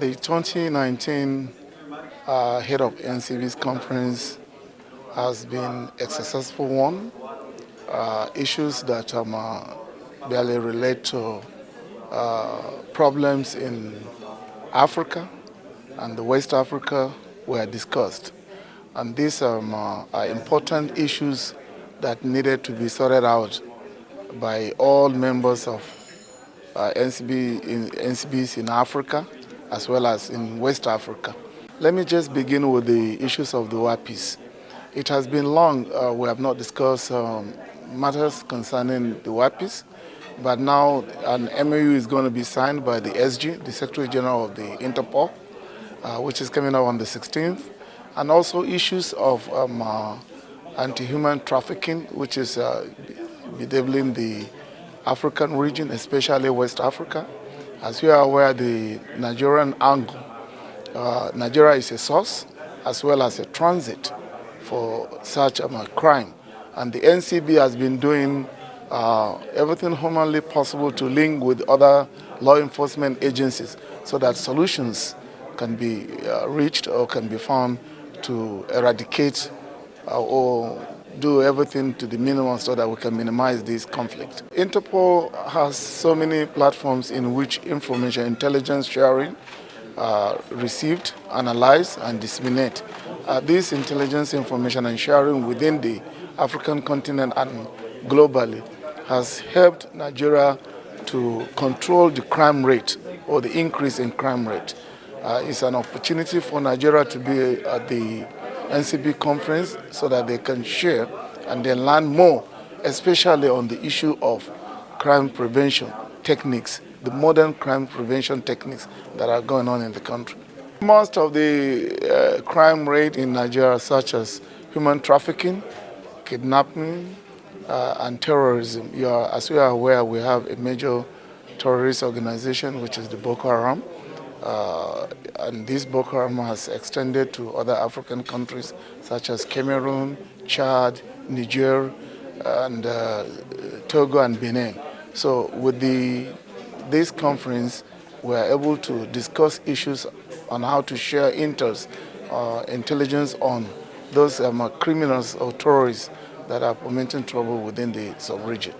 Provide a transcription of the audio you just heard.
The 2019 uh, Head of NCB's conference has been a successful one. Uh, issues that um, uh, barely relate to uh, problems in Africa and the West Africa were discussed. And these um, uh, are important issues that needed to be sorted out by all members of uh, NCB in, NCBs in Africa as well as in West Africa. Let me just begin with the issues of the WAPIs. It has been long uh, we have not discussed um, matters concerning the WAPIs, but now an MOU is going to be signed by the SG, the Secretary General of the Interpol, uh, which is coming up on the 16th, and also issues of um, uh, anti-human trafficking, which is uh, bedeviling the African region, especially West Africa. As you are aware, the Nigerian angle, uh, Nigeria is a source as well as a transit for such um, a crime. And the NCB has been doing uh, everything humanly possible to link with other law enforcement agencies so that solutions can be uh, reached or can be found to eradicate uh, or do everything to the minimum so that we can minimize this conflict. Interpol has so many platforms in which information intelligence sharing uh, received, analyzed, and disseminate. Uh, this intelligence information and sharing within the African continent and globally has helped Nigeria to control the crime rate or the increase in crime rate. Uh, it's an opportunity for Nigeria to be at the NCB conference so that they can share and then learn more, especially on the issue of crime prevention techniques, the modern crime prevention techniques that are going on in the country. Most of the uh, crime rate in Nigeria, such as human trafficking, kidnapping, uh, and terrorism. You are, as you are aware, we have a major terrorist organization, which is the Boko Haram. Uh, and this Boko Haram has extended to other African countries such as Cameroon, Chad, Niger, and uh, Togo and Benin. So with the, this conference, we are able to discuss issues on how to share intel, uh, intelligence on those um, criminals or terrorists that are fomenting trouble within the sub-region.